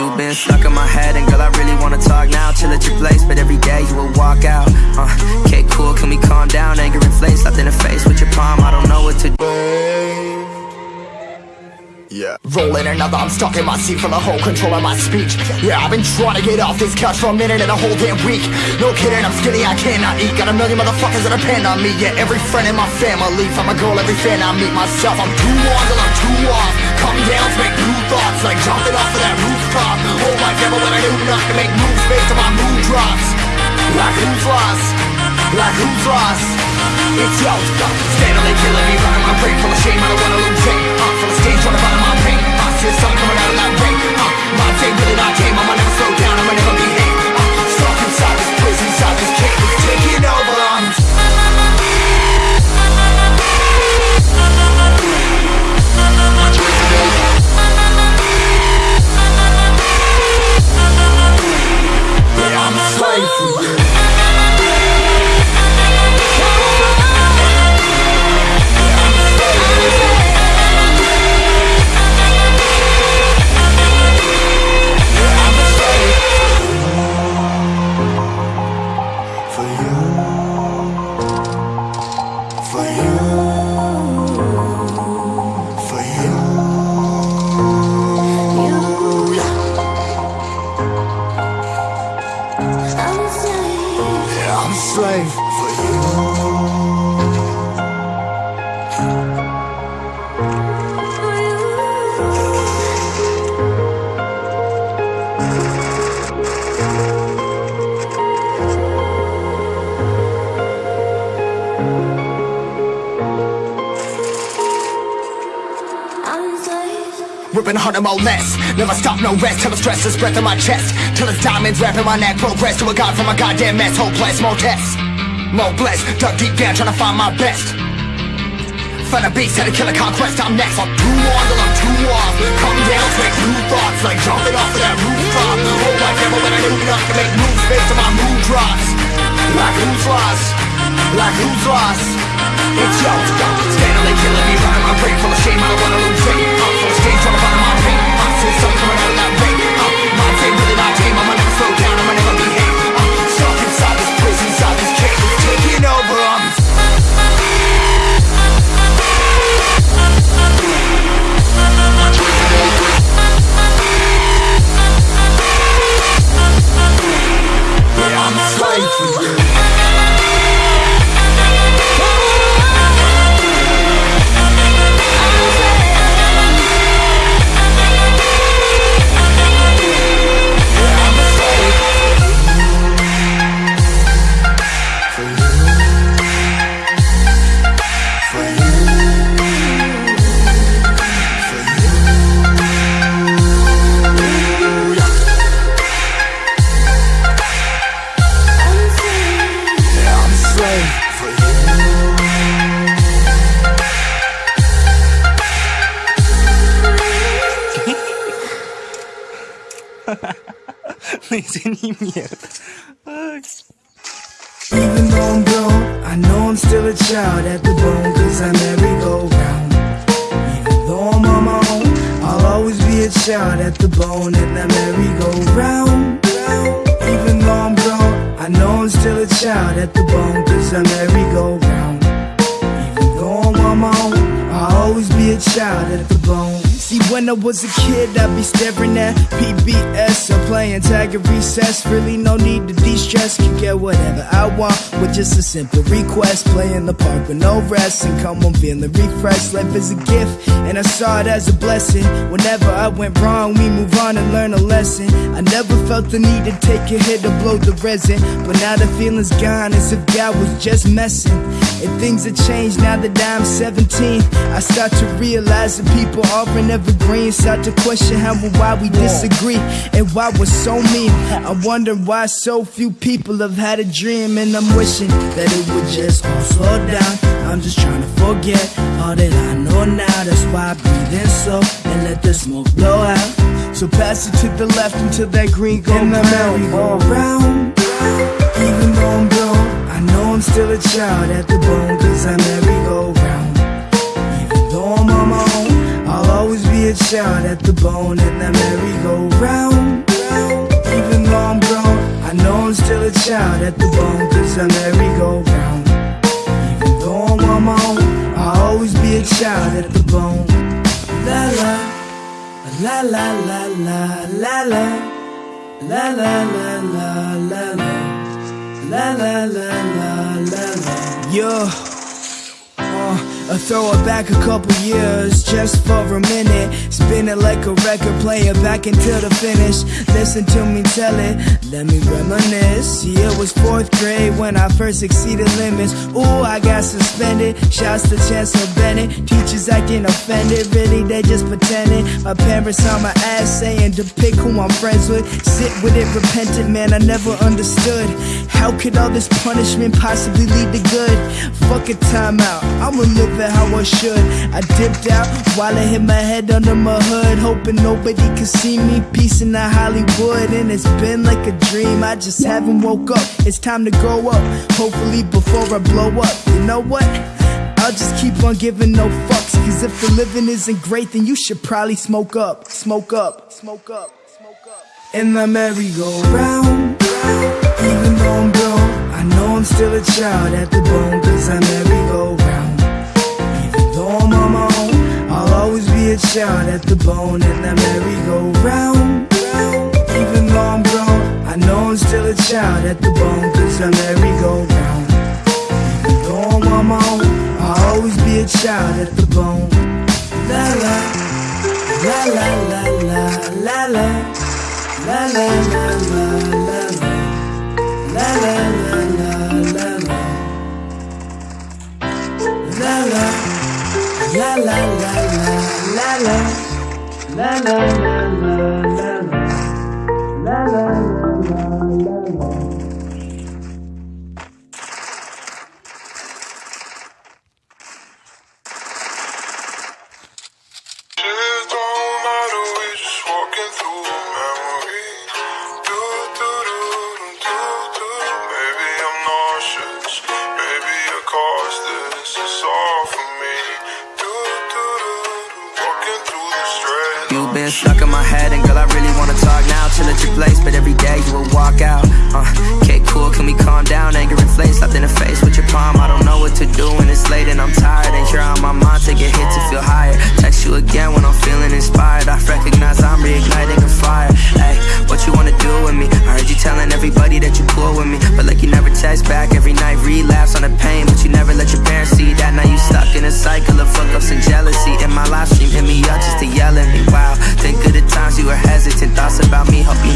You've been stuck in my head, and girl, I really wanna talk now. Chill at your place, but every day you will walk out. Uh, okay, cool, can we calm down? Anger inflates, slapped in the face with your palm. I don't know what to do. Yeah. Rolling another, I'm stuck in my seat full whole control of my speech. Yeah, I've been trying to get off this couch for a minute and a whole damn week. No kidding, I'm skinny, I cannot eat. Got a million motherfuckers that depend on me. Yeah, every friend in my family, from a girl, every fan I meet myself. I'm too on till I'm too off. Come down to make new thoughts, like jumping off of that rooftop. Whole life never when I do not to make moves based on my mood drops. Like who's lost? Like who's lost? It's yo, steadily killing me, running my brain full of shame. I don't wanna lose it. Uh, full of stage, trying to find my pain. I see the sun coming out of that rain. Uh, my day really not tame. I'ma never slow down. I'ma never for you, Ripping hard harder, more less. Never stop, no rest. Till the stress is breath in my chest. Till it's diamonds wrapping my neck. Progress to a god from a goddamn mess. Hopeless, more tests. More blessed. Dug deep down, trying to find my best. Find a beast, had to kill conquest. I'm next. I'm too on till I'm too off. Come down, take new thoughts. Like jumping off of that rooftop. Whole life never when I knew not to make moves based on my mood drops. Like who's lost? Like who's lost? It's yo, steadily killing me, running my brain full of shame. I don't wanna lose Even though I'm grown, I know I'm still a child at the bone, cause I merry-go-round. Even though I'm on my own, I'll always be a child at the bone, and I merry-go-round. Even though I'm grown, I know I'm still a child at the bone, cause I merry-go-round. Even though I'm on my own, I'll always be a child at the when I was a kid, I'd be staring at PBS or playing tag at recess. Really, no need to de stress. Can get whatever I want with just a simple request. Play in the park with no rest and come home feeling refreshed. Life is a gift, and I saw it as a blessing. Whenever I went wrong, we move on and learn a lesson. I never felt the need to take a hit to blow the resin. But now the feeling's gone as if God was just messing. And things have changed now that I'm 17. I start to realize that people aren't evergreen. Start to question how and why we disagree and why we're so mean. I wonder why so few people have had a dream, and I'm wishing that it would just all slow down. I'm just trying to forget all that I know now. That's why I breathe in slow and let the smoke blow out. So pass it to the left until that green go and the merry-go-round. Even though I'm grown, I know I'm still a child at the bone, cause I merry-go-round. Even good shot at the bone in that merry-go-round Even though I'm grown, I know I'm still a child at the bone Cause I'm merry-go-round Even though I'm on my own, I'll always be a child at the bone La la, la la la la la la La la la la la la La la la la la la Yeah I throw it back a couple years just for a minute. Spin it like a record player back until the finish. Listen to me tell it, let me reminisce. See, it was fourth grade when I first exceeded limits. Ooh, I got suspended. Shouts to Chancellor Bennett. Teachers acting offended, really, they just pretending. My parents on my ass saying to pick who I'm friends with. Sit with it, repentant, man, I never understood. How could all this punishment possibly lead to good? Fuck a timeout, I'ma live how I should. I dipped out while I hit my head under my hood, hoping nobody could see me. Peace in the Hollywood, and it's been like a dream. I just haven't woke up. It's time to grow up, hopefully before I blow up. You know what? I'll just keep on giving no fucks. Cause if the living isn't great, then you should probably smoke up, smoke up, smoke up, smoke up. In the merry-go-round, even though I'm grown, I know I'm still a child at the bone. Cause I merry-go-round. Child at the bone. In the merry-go-round, even though I'm grown, I know I'm still a child at the bone. Cause I merry-go-round. Even though I'm on my own, I'll always be a child at the bone. La la la la la la. La la la la la la. La la la la la la. La la. La la la la la la. La la la la la la. La la la la la through been stuck in my head, and girl, I really wanna talk now. Chill at your place, but every day you will walk out. Uh, okay, cool, can we calm down? Anger inflates, slapped in the face with your palm. I don't know what to do when it's late and I'm tired. And you're on my mind, take a hit to feel higher. Text you again when I'm feeling inspired. I recognize I'm reigniting a fire. Hey, what you wanna do with me? I heard you telling everybody that you cool with me, but like you never text back every night. Relapse on the pain, but you never let your parents see that. Now you stuck in a cycle of fuck ups and jealousy. In my live stream, hit me up just to yell at me. Wow, times you were hesitant. Thoughts about me, you